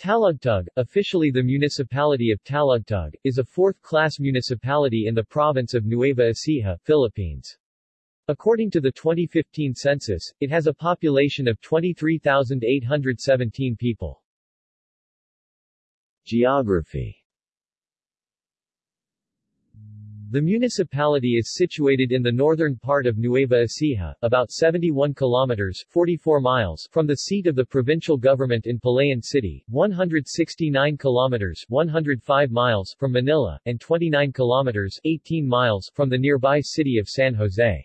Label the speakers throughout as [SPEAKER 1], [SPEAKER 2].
[SPEAKER 1] Talugtug, officially the municipality of Talugtug, is a fourth-class municipality in the province of Nueva Ecija, Philippines. According to the 2015 census, it has a population of 23,817 people. Geography The municipality is situated in the northern part of Nueva Ecija, about 71 kilometers 44 miles from the seat of the provincial government in Palayan City, 169 kilometers 105 miles from Manila, and 29 kilometers 18 miles from the nearby city of San Jose.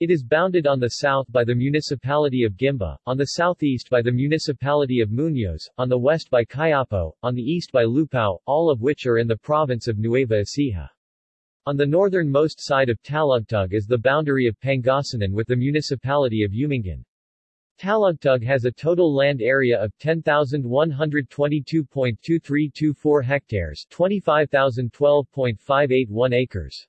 [SPEAKER 1] It is bounded on the south by the municipality of Guimba, on the southeast by the municipality of Muñoz, on the west by Cuyapo, on the east by Lupao, all of which are in the province of Nueva Ecija. On the northernmost side of Talugtug is the boundary of Pangasinan with the municipality of Umingan. Talugtug has a total land area of 10,122.2324 hectares 25,012.581 acres.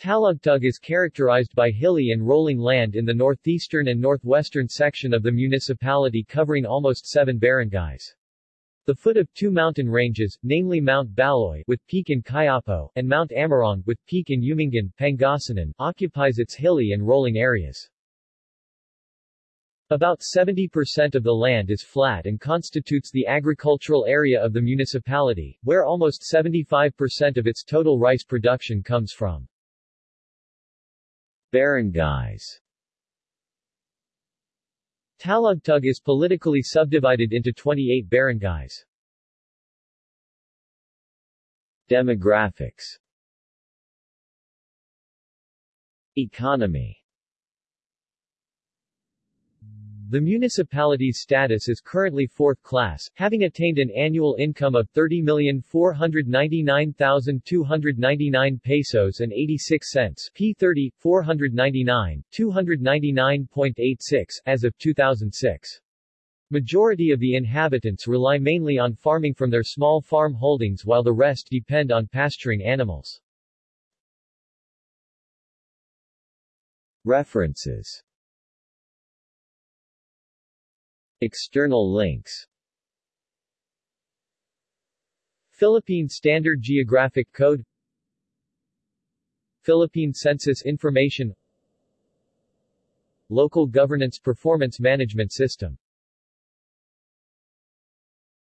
[SPEAKER 1] Talugtug is characterized by hilly and rolling land in the northeastern and northwestern section of the municipality covering almost seven barangays. The foot of two mountain ranges, namely Mount Baloy with peak in Cuyapo, and Mount Amorong with peak in Umingan, Pangasinan, occupies its hilly and rolling areas. About 70% of the land is flat and constitutes the agricultural area of the municipality, where almost 75% of its total rice production comes from. Barangays Talugtug is politically subdivided into 28 barangays. Demographics Economy The municipality's status is currently fourth class, having attained an annual income of 30,499,299 pesos and 86 cents P30, 499, 299.86 as of 2006. Majority of the inhabitants rely mainly on farming from their small farm holdings while the rest depend on pasturing animals. References External links. Philippine Standard Geographic Code. Philippine Census Information. Local Governance Performance Management System